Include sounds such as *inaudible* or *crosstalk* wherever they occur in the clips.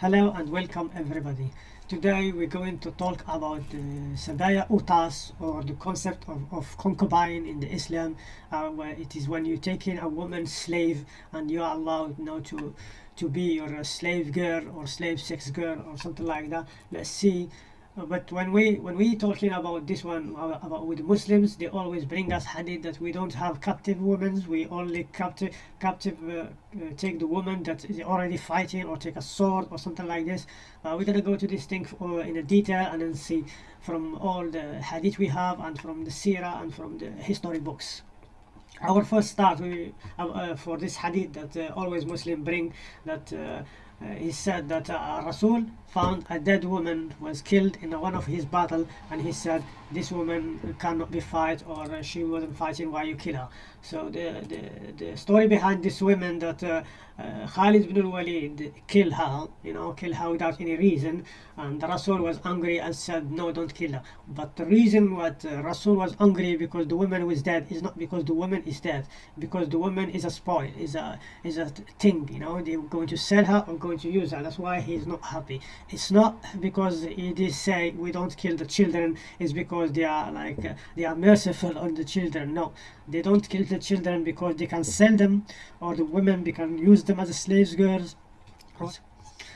Hello and welcome everybody. Today we're going to talk about the Sabaya Utas or the concept of, of concubine in the Islam uh, where it is when you're taking a woman slave and you are allowed you know, to to be your slave girl or slave sex girl or something like that. Let's see but when we when we talking about this one uh, about with Muslims they always bring us hadith that we don't have captive women we only captive captive uh, uh, take the woman that is already fighting or take a sword or something like this. Uh, we're gonna go to this thing for, in a detail and then see from all the hadith we have and from the seerah and from the history books. Our first start we, uh, uh, for this hadith that always Muslim bring that Uh, he said that uh, Rasul found a dead woman was killed in one of his battle and he said this woman cannot be fight or she wasn't fighting why you kill her? So the, the, the story behind this woman that uh, uh, Khalid ibn al-Walid killed her you know kill her without any reason and Rasul was angry and said no don't kill her. But the reason what uh, Rasul was angry because the woman was dead is not because the woman is dead. Because the woman is a spoil is a is a thing you know they're going to sell her or going to use her. That's why he's not happy. It's not because it is say we don't kill the children it's because they are like uh, they are merciful on the children no they don't kill the children because they can sell them or the women they can use them as slaves girls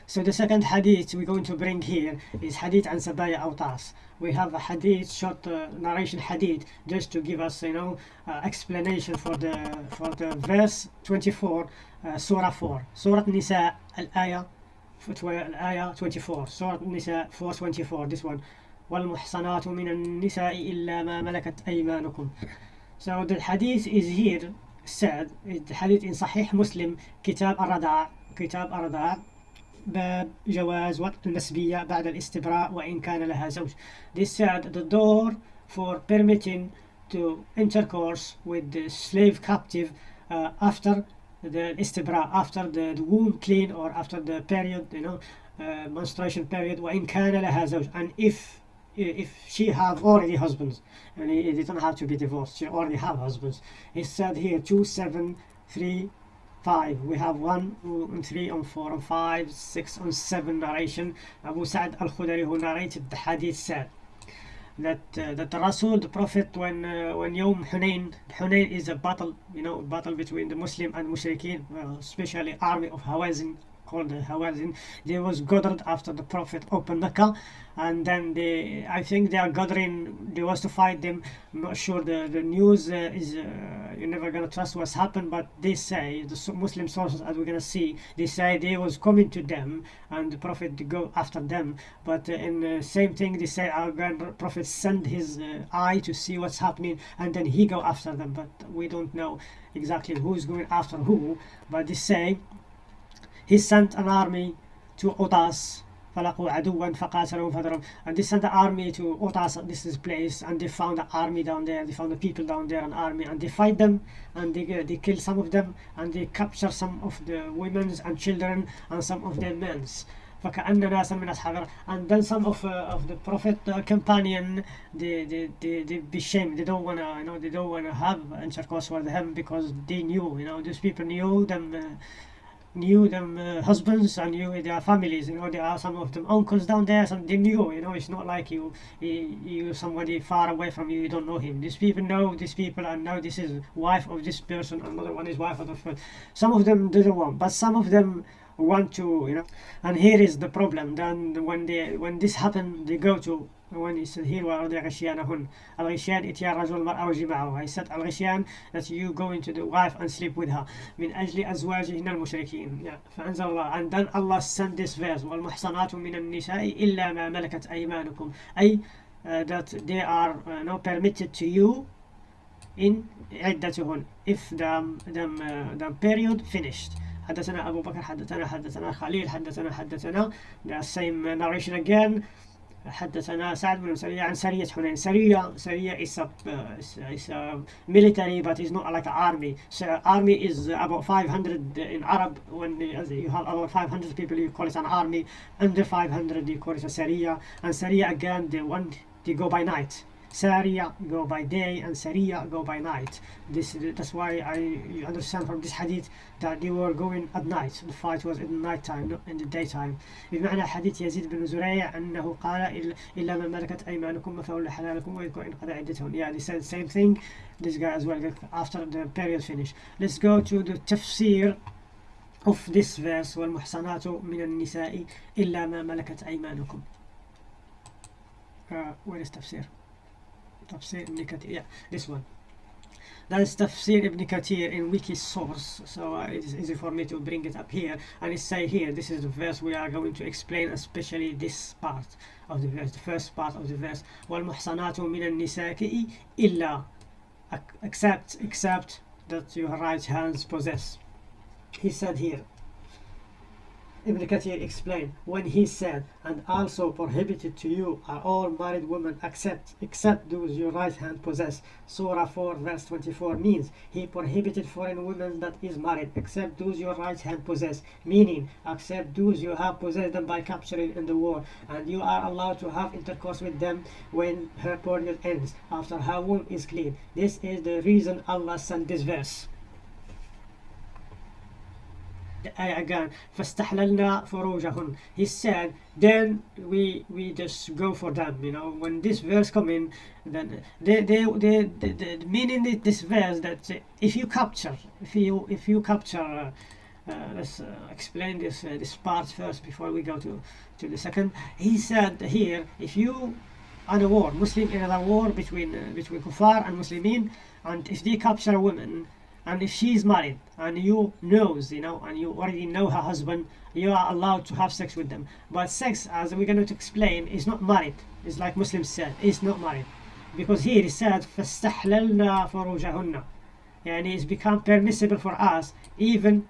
so the second hadith we're going to bring here is hadith and sabaya autas we have a hadith short uh, narration hadith just to give us you know uh, explanation for the for the verse 24 uh, surah 4 surah nisa al-ayah الآية 24 سورة النساء 424 this one والمحصنات من النساء إلا ما ملكت أيمانكم so the hadith is here said the hadith in صحيح مسلم كتاب الرضاع كتاب الرضاع باب جواز وقت النسبية بعد الاستبراء وإن كان لها زوج this said the door for permitting to intercourse with the slave captive uh, after the istibra after the, the womb clean or after the period you know uh, menstruation period وإن كان لها زوج and if if she have already husbands and it, don't have to be divorced she already have husbands. It said here two seven three five. We have one and three and four and five six and seven narration. Abu Sa'd al-Khudari who narrated the hadith said that uh, that the Rasul, the Prophet, when uh, when Yom Hunain, Hunain is a battle, you know, battle between the Muslim and Mushrikeen, especially army of Hawazin called the Hawazin. They was gathered after the Prophet opened Mecca, and then they, I think they are gathering. They was to fight them. I'm not sure. The the news uh, is uh, you're never gonna trust what's happened, but they say the Muslim sources, as we're gonna see, they say they was coming to them, and the Prophet go after them. But uh, in the same thing, they say our grand Prophet send his uh, eye to see what's happening, and then he go after them. But we don't know exactly who's going after who. But they say he sent an army to Otas فلقوا عدوا فقاتلوا فضرب and they sent the army to Otas this is place and they found the army down there they found the people down there an army and they fight them and they, they kill some of them and they capture some of the women and children and some of their men فكأن ناسا من أصحاب and then some of uh, of the prophet uh, companion they they they they be shamed they don't wanna you know they don't wanna have intercourse with him because they knew you know these people knew them uh, knew them uh, husbands and knew their families you know there are some of them uncles down there some they knew you know it's not like you you, somebody far away from you you don't know him. These people know these people and know this is wife of this person another one is wife of the first some of them didn't want but some of them want to you know. And here is the problem then when they when this happened they go to وأن يستهيل وارضي غشيانهن الغشيان إتيا رجل المرأة وجمعه اي ست الغشيان that you go into the wife and sleep with her. من أجل أزواجهن المشركين. Yeah. فأنزل الله. And then Allah send this verse. والمحصنات من النساء الا ما ملكت ايمانكم. أي uh, that they are uh, not permitted to you in عدتهن. If the, um, the, um, uh, the period finished. حدثنا أبو بكر حدثنا حدثنا خليل حدثنا حدثنا. The same narration again. حدثنا سعد بن سرية عن سرية حنين سرية سرية is a, uh, is a military but it's not like an army so army is about 500 in Arab when you have about 500 people you call it an army under 500 you call it a Sariya and Sariya again they want they go by night Sariya go by day and Sariya go by night. This that's why I you understand from this hadith that they were going at night. The fight was in the night time, not in the daytime. بمعنى حديث يزيد بن زريع أنه قال إلا من ملكت أيمانكم فهو حلالكم ويذكر إن قضى عدتهم. Yeah, they said the same thing. This guy as well after the period finish. Let's go to the tafsir of this verse والمحصنات من النساء إلا ما ملكت أيمانكم. Uh, where is tafsir? Tafsir Ibn Kathir. Yeah, this one. That is Tafsir Ibn Kathir in wiki source, so uh, it is easy for me to bring it up here. And it say here, this is the verse we are going to explain, especially this part of the verse, the first part of the verse. وَالْمُحْصَنَاتُ مِنَ النِّسَاءِ إِلَّا Except, except that your right hands possess. He said here, Ibn Kathir explained when he said, and also prohibited to you are all married women except except those your right hand possess. Surah 4 verse 24 means he prohibited foreign women that is married except those your right hand possess, meaning except those you have possessed them by capturing in the war, and you are allowed to have intercourse with them when her period ends, after her womb is clean. This is the reason Allah sent this verse again فاستحللنا فروجهن he said then we we just go for them you know when this verse come in then they they, they, they, they meaning this verse that if you capture if you if you capture uh, uh, let's uh, explain this uh, this part first before we go to to the second he said here if you on a war muslim in a war between uh, between kuffar and muslimin and if they capture a woman and if she is married and you knows you know and you already know her husband you are allowed to have sex with them but sex as we're going to explain is not married it's like muslims said it's not married because here it said فاستحللنا فروجهن يعني it's become permissible for us even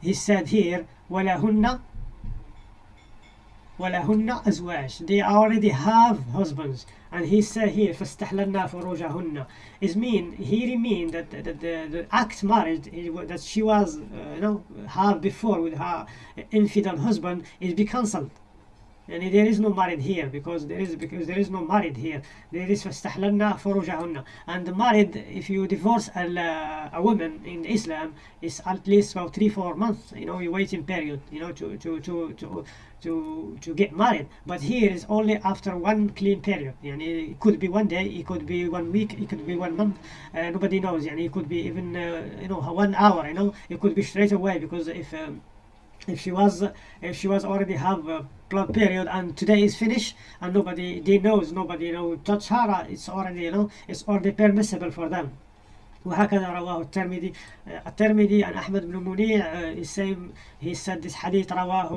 he said here ولهن ولهن أزواج they already have husbands and he said here فاستحللنا فروجهن is mean he mean that, that, that the, the act marriage that she was uh, you know have before with her infidel husband is be cancelled and there is no married here because there is because there is no married here there is فاستحللنا فروجهن and married if you divorce a, a woman in Islam is at least about three four months you know you waiting period you know to to to to to to get married but here is only after one clean period يعني it could be one day it could be one week it could be one month uh, nobody knows يعني it could be even uh, you know one hour you know it could be straight away because if um, if she was if she was already have a blood period and today is finished and nobody they knows nobody you know touch her it's already you know it's already permissible for them وهكذا رواه الترمذي. الترمذي عن أحمد بن منيع he said this hadith رواه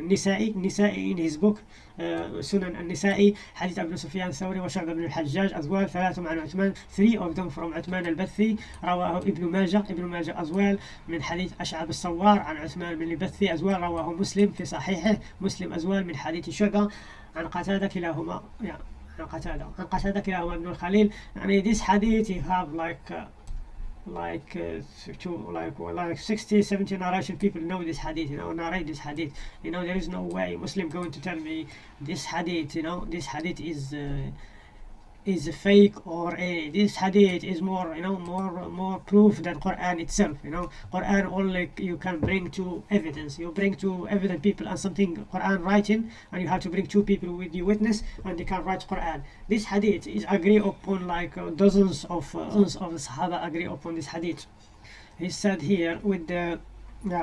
النسائي. النسائي in his book uh, سنن النسائي حديث ابن سفيان الثوري وشعبة بن الحجاج أزوال ثلاثة عن عثمان three of them from عثمان البثي رواه ابن ماجه. ابن ماجه أزوال من حديث أشعب الصوار عن عثمان بن البثي أزوال رواه مسلم في صحيحه مسلم أزوال من حديث شعبة عن قتادة كلاهما. يعني عن قتادة عن قتادة كلاهما ابن الخليل يعني this hadith you have like uh, like uh, to like like 60 70 narration people know this hadith you know narrate this hadith you know there is no way muslim going to tell me this hadith you know this hadith is uh, is fake or a this hadith is more you know more more proof than Quran itself you know. Quran only you can bring to evidence. You bring to evident people and something Quran writing and you have to bring two people with you witness and they can write Quran. This hadith is agree upon like uh, dozens of uh, dozens of the Sahaba agree upon this hadith. He said here with the uh,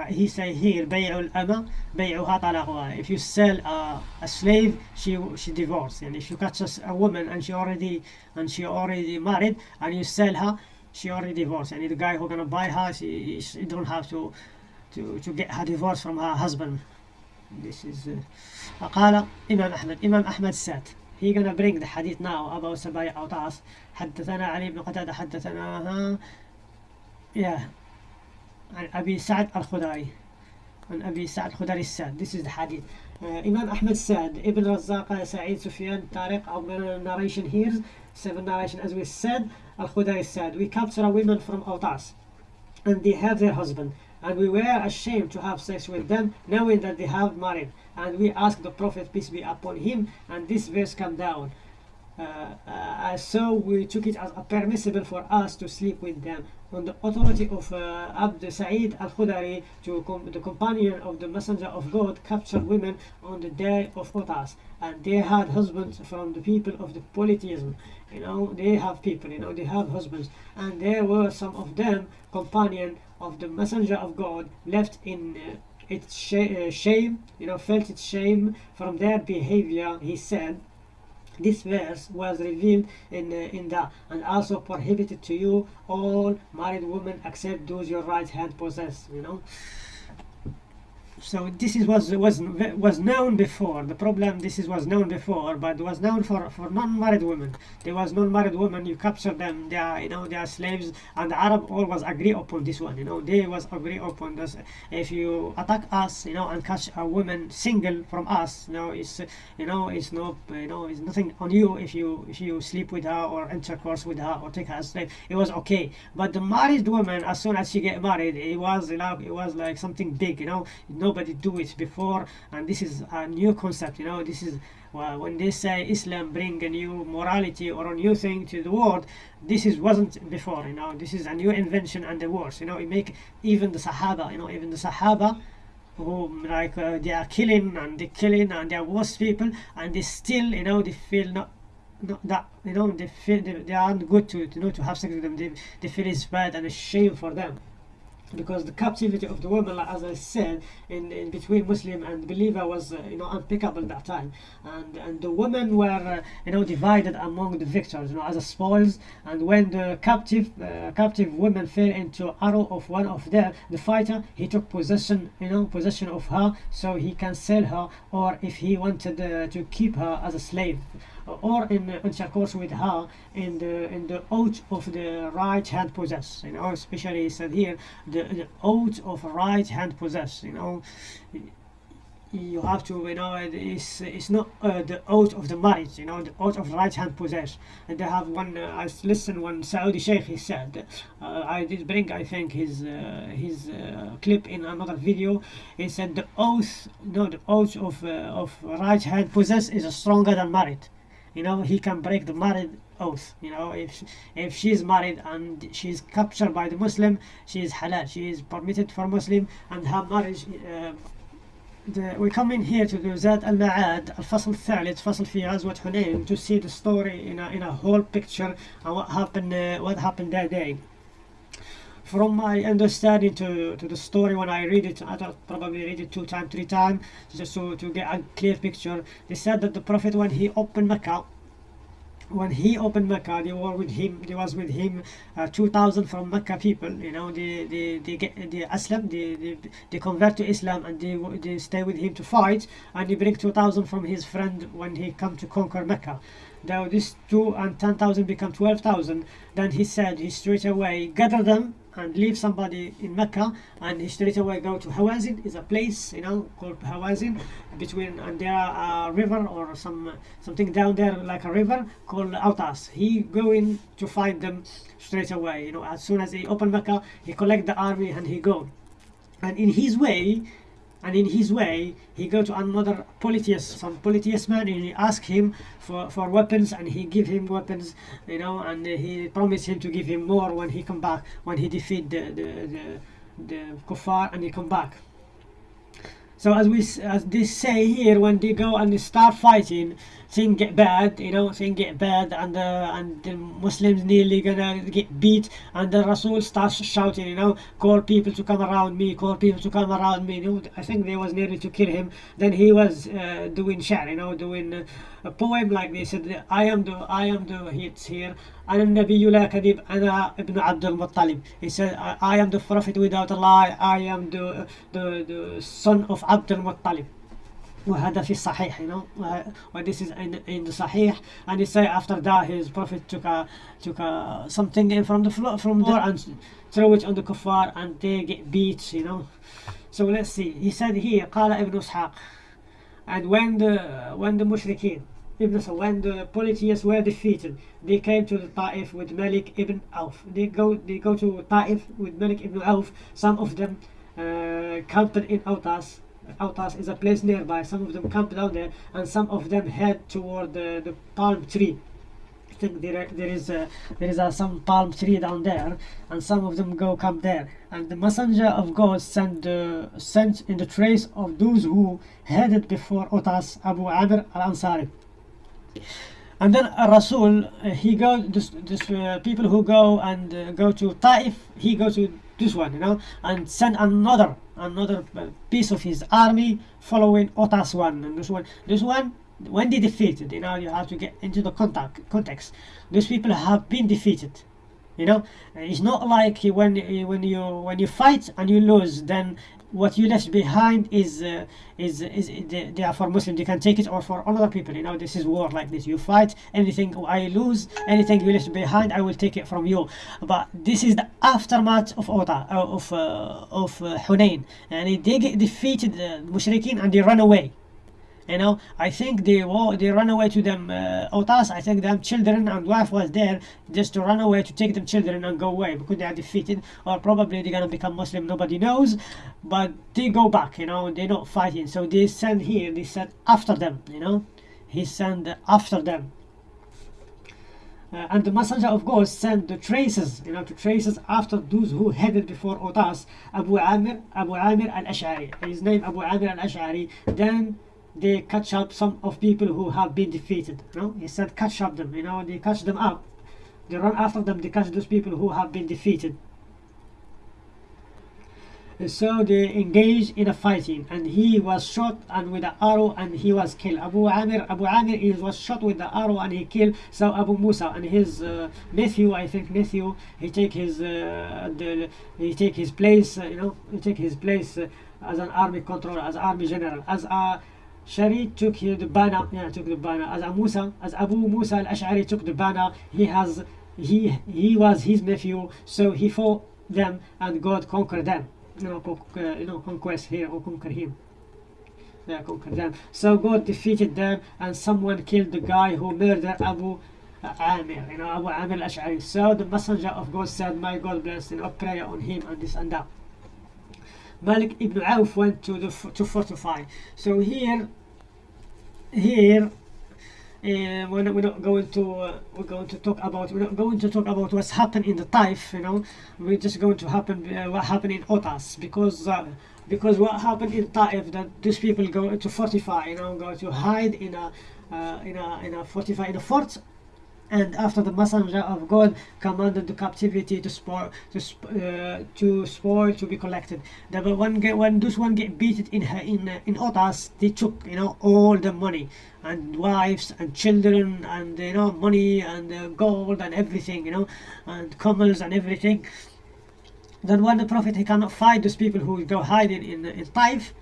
he say here بيع الأمة بيعها طلاقها if you sell a, a slave she she divorce and if you catch a woman and she already and she already married and you sell her she already divorced and the guy who gonna buy her she, she don't have to to to get her divorce from her husband this is uh, قال إمام أحمد إمام أحمد said he gonna bring the hadith now about سبايع أوطاس حدثنا علي بن قتادة حدثنا yeah عن أبي سعد الخدري عن أبي سعد الخدري الساد this is the hadith uh, Imam Ahmed said Ibn Razaq Sa'id Sufyan Tariq our narration here seven narration as we said Al-Khudari said we capture a women from Autas and they have their husband and we were ashamed to have sex with them knowing that they have married and we asked the Prophet peace be upon him and this verse come down uh, uh, so we took it as permissible for us to sleep with them. On the authority of uh, Abd Sa'id al-Khudari, com- the companion of the Messenger of God, captured women on the day of Otas, and they had husbands from the people of the polytheism. You know, they have people. You know, they have husbands, and there were some of them companion of the Messenger of God left in. Uh, its sh- uh, shame, you know, felt its shame from their behavior. He said, this verse was revealed in uh, in that and also prohibited to you all married women except those your right hand possess you know so this is was was was known before. The problem this is was known before but was known for for non-married women. There was non-married women you capture them they are you know they are slaves and the arab always agree upon this one you know. They was agree upon this. If you attack us you know and catch a woman single from us you know it's you know it's no you know it's nothing on you if you if you sleep with her or intercourse with her or take her as slave. It was okay. But the married woman as soon as she get married it was you know it was like something big you know nobody do it before and this is a new concept you know this is well, when they say Islam bring a new morality or a new thing to the world this is wasn't before you know this is a new invention and the worst, you know it make even the Sahaba you know even the Sahaba who like uh, they are killing and they killing and they are worse people and they still you know they feel not not that you know they feel they, they aren't good to you know to have sex with them they, they feel it's bad and a shame for them because the captivity of the woman, like, as I said, in, in between Muslim and believer was uh, you know unpickable that time, and and the women were uh, you know divided among the victors, you know, as a spoils. And when the captive uh, captive woman fell into arrow of one of them, the fighter, he took possession you know possession of her, so he can sell her, or if he wanted uh, to keep her as a slave or in intercourse with her in the in the oath of the right hand possess you know especially said here the, the oath of right hand possess you know. You have to you know it's it's not uh, the oath of the marriage you know the oath of right hand possess. And they have one uh, I listened one Saudi Sheikh he said uh, I did bring I think his uh, his uh, clip in another video. He said the oath no the oath of uh, of right hand possess is stronger than married you know he can break the married oath you know if if she's married and she's captured by the muslim she is halal she is permitted for muslim and her marriage uh, the, we come in here to the Zad al-Ma'ad الفصل الثالث فصل في غزوة حنين to see the story in a, in a whole picture and what happened uh, what happened that day from my understanding to, to the story when I read it, I thought probably read it two times, three times, just to, to get a clear picture. They said that the Prophet, when he opened Mecca, when he opened Mecca, they were with him. There was with him uh, two thousand from Mecca people. You know, they they they get they Islam, they, they they convert to Islam and they they stay with him to fight. And he bring two thousand from his friend when he come to conquer Mecca. Now this two and ten thousand become twelve thousand. Then he said he straight away gather them and leave somebody in Mecca and he straight away go to Hawazin. Is a place you know called Hawazin between and there are a river or some something down there like a river called Autas he going to find them straight away you know. As soon as he open Mecca he collect the army and he go. And in his way and in his way he go to another polytheist some polytheist man and he ask him for, for weapons and he give him weapons you know and he promised him to give him more when he come back when he defeat the the, the, the kuffar and he come back so as we as they say here when they go and they start fighting things get bad you know things get bad and uh, and the muslims nearly gonna get beat and the rasul starts shouting you know call people to come around me call people to come around me. You know i think they was nearly to kill him. Then he was uh, doing share you know doing uh, a poem like this said i am the i am the hits here أنا النبي لا كذب أنا ابن عبد المطلب he said I, I am the prophet without a lie I am the the, the son of عبد المطلب وهذا في الصحيح you know uh, when this is in, in the Sahih and he say after that his prophet took a took a something in from the floor from there and throw it on the kuffar and they get beat you know so let's see he said here قال ابن إسحاق and when the when the mushrikeen Ibn when the polytheists were defeated, they came to the Ta'if with Malik ibn Auf. They go they go to Ta'if with Malik ibn Auf. Some of them uh, camped in Autas. Autas is a place nearby. Some of them camped down there, and some of them head toward the, the palm tree. I think there, there is a, there is a, some palm tree down there, and some of them go come there. And the messenger of God sent uh, sent in the trace of those who headed before Utas Abu Amr al Ansari. And then uh, Rasul, uh, he go this, this uh, people who go and uh, go to Taif, he goes to this one, you know, and send another another uh, piece of his army following Otas one. And this one, this one, when they defeated, you know, you have to get into the contact context. These people have been defeated. You know, it's not like when when you when you fight and you lose, then what you left behind is uh, is is they, they are for Muslim. They can take it, or for other people. You know, this is war like this. You fight anything, I lose anything you left behind. I will take it from you. But this is the aftermath of Ota uh, of uh, of uh, Hunain, and they get defeated, uh, Mushrikeen, and they run away. You know, I think they they run away to them uh, Otas. I think them children and wife was there just to run away to take them children and go away because they are defeated or probably they're gonna become Muslim. Nobody knows, but they go back. You know, they're not fighting. So they send here. They send after them. You know, he sent after them. Uh, and the messenger of God sent the traces, you know, the traces after those who headed before Otas, Abu Amir, Abu Amir al-Ash'ari. His name Abu Amir al-Ash'ari. Then they catch up some of people who have been defeated. Know, he said catch up them. You know, they catch them up. They run after them. They catch those people who have been defeated. And so they engage in a fighting, and he was shot and with an arrow, and he was killed. Abu Amir, Abu Amir, he was shot with the arrow, and he killed. So Abu Musa and his uh, nephew, I think nephew, he take his uh, the, he take his place. Uh, you know, he take his place uh, as an army controller, as army general, as a Shari took here the banner, yeah, took the banner. As Abu Musa, as Abu Musa al-Ash'ari took the banner, he has, he he was his nephew, so he fought them, and God conquered them. You know, co- uh, you know, conquest here or conquer him. Yeah, conquer them. So God defeated them, and someone killed the guy who murdered Abu Amir, you know, Abu Amir al-Ash'ari. So the messenger of God said, "My God bless, you know, prayer on him and this and that." Malik ibn Auf went to the to fortify. So here, here, uh, we're, not, we're not going to uh, we're going to talk about we're not going to talk about what's happened in the Taif. You know, we're just going to happen uh, what happened in Otas because. Uh, because what happened in Taif that these people go to fortify, you know, go to hide in a uh, in a in a fortify in a fort and after the messenger of God commanded the captivity to spoil to sp- uh, to spoil to be collected. The one get when those one get beaten in her in uh, in Otas, they took you know all the money and wives and children and you know money and uh, gold and everything you know and camels and everything. Then when the Prophet he cannot find those people who go hiding in in Taif,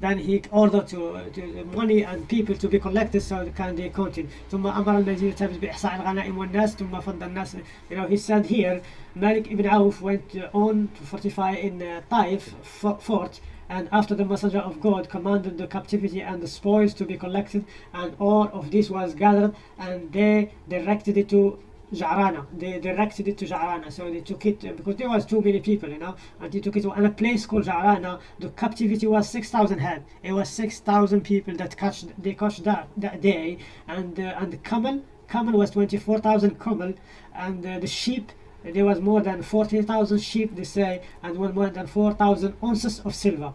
then he ordered to, to money and people to be collected so they can they continue ثم أمر الذين تبت بإحصاء الغنائم والناس ثم فضل الناس you know he said here Malik ibn Auf went on to fortify in uh, Taif fort and after the messenger of God commanded the captivity and the spoils to be collected and all of this was gathered and they directed it to Ja'rana. They directed it to Ja'rana, so they took it uh, because there was too many people, you know, and they took it to and a place called Ja'rana. The captivity was six thousand head. It was six thousand people that catch they caught that that day, and uh, and the camel camel was twenty four thousand camel, and uh, the sheep. There was more than 40,000 sheep, they say, and one more than 4,000 ounces of silver.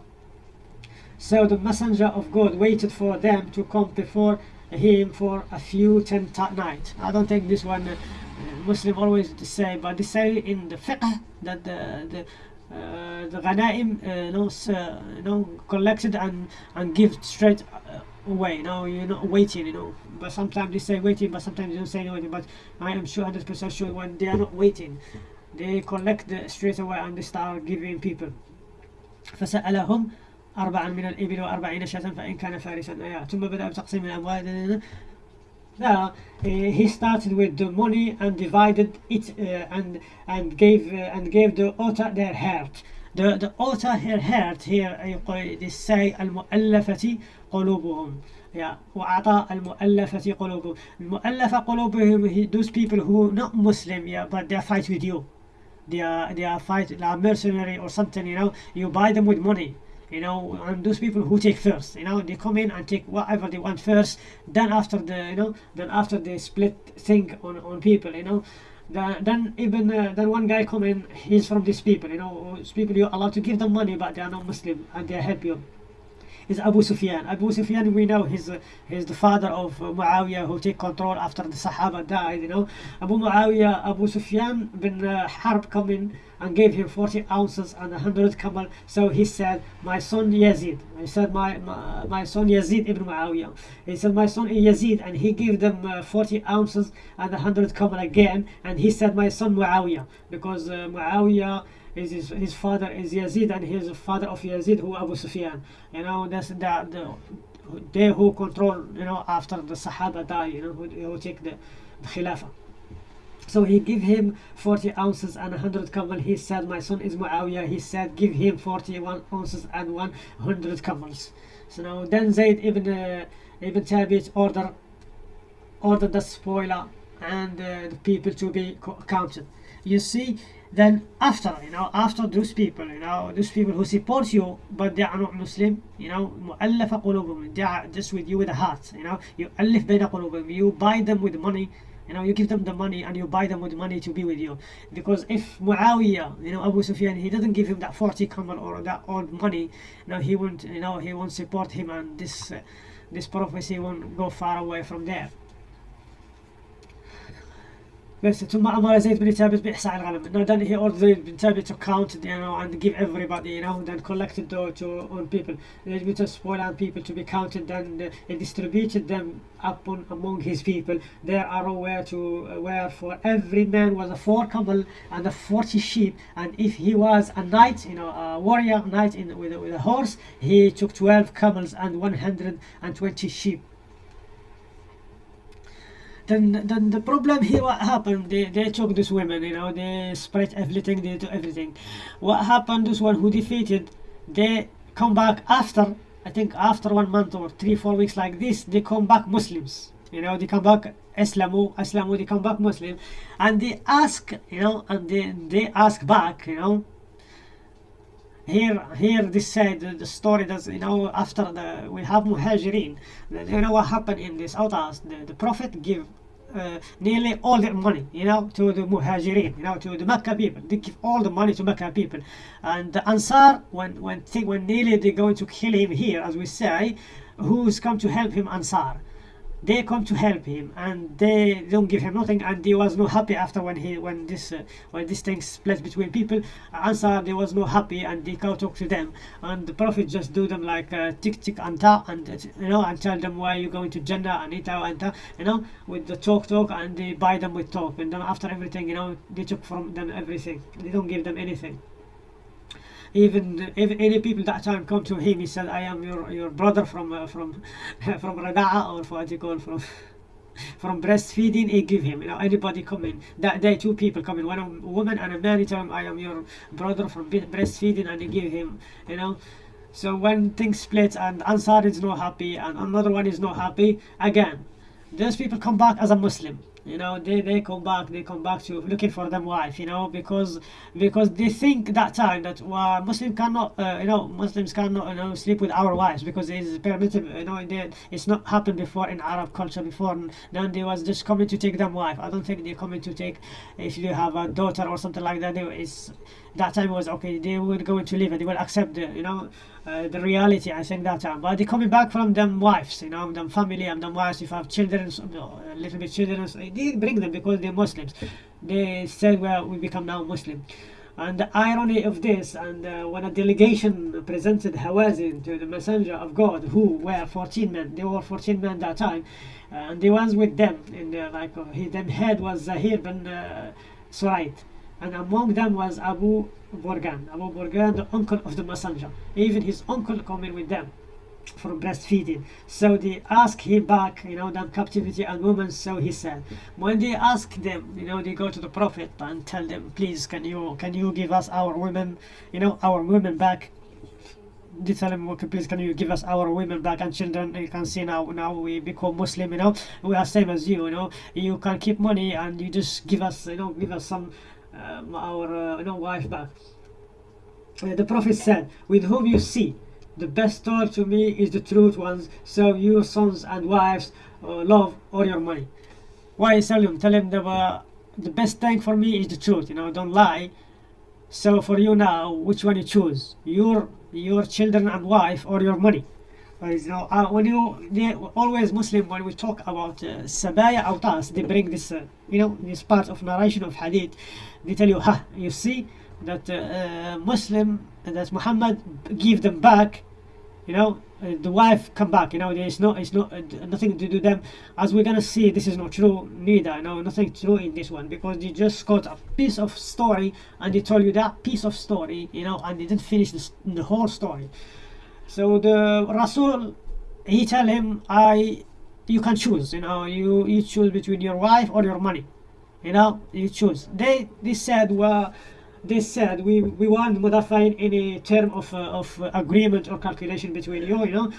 So the messenger of God waited for them to come before him for a few ten nights. I don't think this one uh, Muslim always say, but they say in the fiqh that the the uh, the ghanaim uh, you know, uh, you know collected and and give straight uh, away. You know, you're not waiting. You know, but sometimes they say waiting, but sometimes they don't say anything. But I am sure, hundred percent sure, when they are not waiting, they collect the straight away and they start giving people. فسألهم أربعا من الإبل وأربعين شاة فإن كان فارسا ثم بدأ بتقسيم الأموال yeah, uh, he started with the money and divided it uh, and and gave uh, and gave the otter their heart. The the otter her heart here يقول they say المؤلفة قلوبهم. Yeah, وأعطى المؤلفة قلوبهم. المؤلفة قلوبهم those people who not Muslim yeah but they fight with you. They are they are fight they are mercenary or something you know. You buy them with money you know and those people who take first you know they come in and take whatever they want first then after the you know then after they split thing on on people you know. Then, then even uh, then one guy come in he's from these people you know people you're allowed to give them money but they are not muslim and they help you is Abu Sufyan. Abu Sufyan, we know he's uh, he's the father of uh, Muawiyah who take control after the Sahaba died. You know, Abu Muawiyah, Abu Sufyan bin uh, Harb come in and gave him 40 ounces and 100 camel. So he said, my son Yazid. He said, my, my, my son Yazid ibn Muawiyah. He said, my son Yazid. And he gave them uh, 40 ounces and 100 camel again. And he said, my son Muawiyah. Because uh, Muawiyah is his, his father is Yazid and his father of Yazid who Abu Sufyan. You know, that's the, the they who control, you know, after the Sahaba die, you know, who, who take the, the Khilafah. So he give him 40 ounces and 100 camel. He said, my son is Muawiyah. He said, give him 41 ounces and 100 camels. So now then Zayd ibn, uh, ibn Thabit order, ordered the spoiler and uh, the people to be counted. You see, then after you know after those people you know those people who support you but they are not Muslim you know مؤلفة قلوبهم they are just with you with a heart you know you ألف بين قلوبهم you buy them with money you know you give them the money and you buy them with money to be with you because if Muawiyah you know Abu Sufyan he doesn't give him that 40 camel or that old money you know he won't you know he won't support him and this uh, this prophecy won't go far away from there بس ثم امر زيد بن ثابت باحصاء الغنم now then he ordered Zayd bin Thabit to count you know and give everybody you know then collected to, to on people Zayd bin spoil on people to be counted then uh, he distributed them upon among his people there are where to uh, where for every man was a four camel and a 40 sheep and if he was a knight you know a warrior knight in with, with a horse he took 12 camels and 120 sheep then then the problem here what happened they, they took these women you know they spread everything they do everything. What happened this one who defeated they come back after i think after one month or three four weeks like this they come back muslims. You know they come back islamu islamu they come back muslim. And they ask you know and they they ask back you know here here this said the, story does you know after the we have muhajirin. You know what happened in this autas the, the prophet give uh, nearly all their money you know to the muhajirin you know to the Mecca people. They give all the money to Mecca people. And the ansar when when when nearly they're going to kill him here as we say who's come to help him ansar they come to help him and they don't give him nothing and he was no happy after when he when this uh, when this thing split between people. Ansar they was no happy and they go talk to them. And the prophet just do them like uh, tick tick anta and uh, you know and tell them why you going to jannah and ita anta you know with the talk talk and they buy them with talk. And then after everything you know they took from them everything. They don't give them anything even if any people that time come to him he said i am your your brother from uh, from *laughs* from Rada'a or what you call from *laughs* from breastfeeding. He give him you know anybody come in that day two people come in one a woman and a man he tell him i am your brother from breastfeeding and he give him you know. So when things split and ansar is not happy and another one is not happy again those people come back as a muslim you know they, they come back they come back to looking for them wife you know because because they think that time that well, muslim cannot uh, you know muslims cannot you know sleep with our wives because it's permitted you know they, it's not happened before in arab culture before then they was just coming to take them wife. I don't think they're coming to take if you have a daughter or something like that they, it's that time was okay they were going to leave and they will accept the you know uh, the reality I think that time. But they coming back from them wives you know them family and them wives if have children a little bit children so they bring them because they're Muslims. They said well we become now Muslim. And the irony of this and uh, when a delegation presented Hawazin to the messenger of God who were 14 men they were 14 men that time uh, and the ones with them in the like uh, he, them head was Zahir bin uh, Surait and among them was Abu Borgan. Abu Borgan, the uncle of the messenger. Even his uncle coming with them for breastfeeding. So they ask him back, you know, them captivity and women. So he said, when they ask them, you know, they go to the Prophet and tell them, please, can you can you give us our women, you know, our women back? They tell him, okay, please, can you give us our women back and children? You can see now, now we become Muslim, you know, we are same as you, you know. You can keep money and you just give us, you know, give us some um, our you wife back. Uh, the Prophet said, "With whom you see the best told to me is the truth ones. So your sons and wives uh, love or your money. Why tell him tell him the, uh, the best thing for me is the truth you know don't lie. So for you now which one you choose your your children and wife or your money know, uh, when you they always Muslim when we talk about uh, sabaya autas, they bring this, uh, you know, this part of narration of hadith. They tell you, ha, you see that uh, uh, Muslim that Muhammad give them back, you know, uh, the wife come back. You know, there is no, it's not nothing to do them. As we're gonna see, this is not true neither. You know, nothing true in this one because they just got a piece of story and they told you that piece of story, you know, and they didn't finish the whole story. So the Rasul, he tell him, I, you can choose, you know, you, you choose between your wife or your money, you know, you choose. They, they said, well, they said we, we want modifying any term of, uh, of agreement or calculation between you, you know,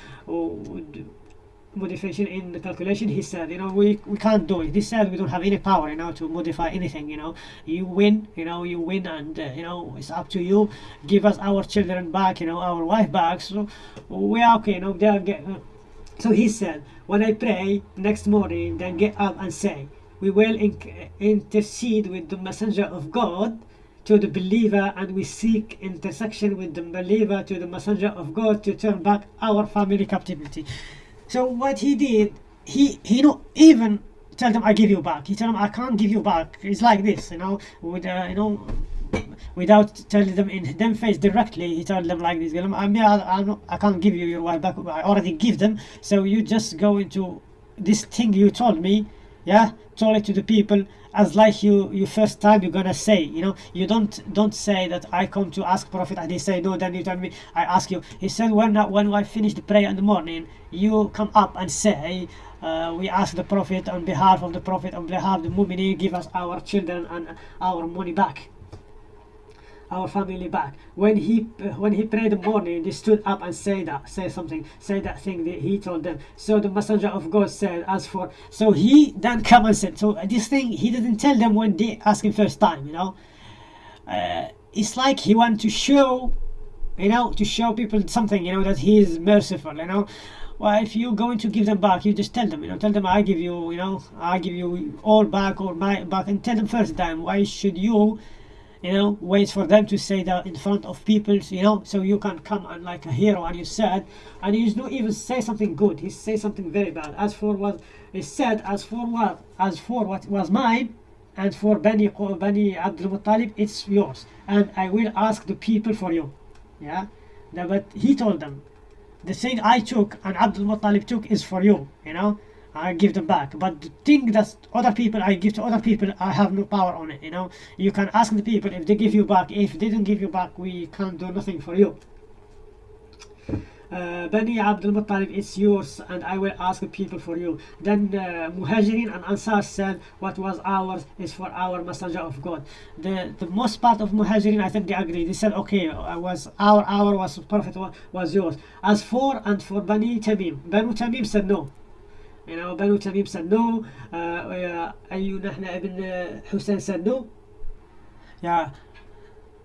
modification in the calculation he said you know we, we can't do it. He said we don't have any power you know to modify anything you know. You win you know you win and uh, you know it's up to you. Give us our children back you know our wife back. So we are okay you know they get, uh, so he said when i pray next morning then get up and say we will intercede with the messenger of god to the believer and we seek intersection with the believer to the messenger of god to turn back our family captivity so what he did, he he not even tell them I give you back. He tell them I can't give you back. It's like this, you know, with uh, you know, without telling them in them face directly. He told them like this. I mean, I, I, I can't give you your wife back. I already give them. So you just go into this thing you told me. Yeah, told it to the people as like you you first time you're gonna say you know? You don't don't say that i come to ask prophet and he say no then you tell me i ask you. He said when when i finish the prayer in the morning you come up and say uh, we ask the prophet on behalf of the prophet on behalf of the mu'minin give us our children and our money back our family back. When he when he prayed the morning, they stood up and say that, say something, say that thing that he told them. So the messenger of God said, as for so he then come and said, so this thing he didn't tell them when they asked him first time, you know. Uh, it's like he want to show, you know, to show people something, you know, that he is merciful, you know. Well, if you're going to give them back, you just tell them, you know, tell them I give you, you know, I give you all back or my back, and tell them first time. Why should you? You know ways for them to say that in front of people you know so you can come and like a hero and you said and you not even say something good he say something very bad. As for what he said as for what as for what was mine and for Bani, Bani Abdul Muttalib it's yours. And I will ask the people for you. Yeah? But he told them the thing I took and Abdul Muttalib took is for you you know I give them back. But the thing that other people I give to other people, I have no power on it. You know, you can ask the people if they give you back. If they didn't give you back, we can't do nothing for you. Uh, Bani Abdul Muttalib, it's yours, and I will ask people for you. Then uh, Muhajirin and Ansar said, What was ours is for our Messenger of God. The the most part of Muhajirin, I think they agreed. They said, Okay, I was our our was Prophet was yours. As for and for Bani Tamim, Bani Tamim said no. يعني بنو تميم uh, أيو نحن ابن حسين no yeah.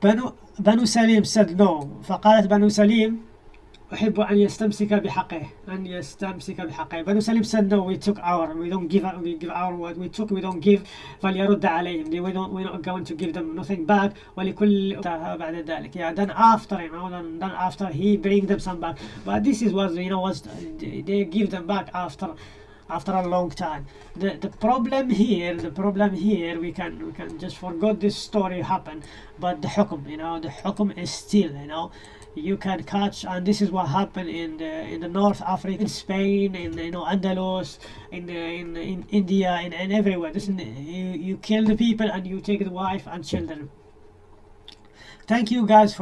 بنو بنو سليم no فقالت بنو سليم أحب أن يستمسك بحقه أن يستمسك بحقه بنو سليم said no we took our we don't give we give our what we took we don't give فليرد عليهم we don't we're not going to give them nothing back ولكل بعد ذلك yeah then after you know then, then after he bring them some back but this is what you know was they give them back after after a long time. The the problem here the problem here we can we can just forget this story happened but the hukum you know the hukum is still you know. You can catch and this is what happened in the in the north africa in spain in you know andalus in the in, in india and, and everywhere. This you you kill the people and you take the wife and children. Thank you guys for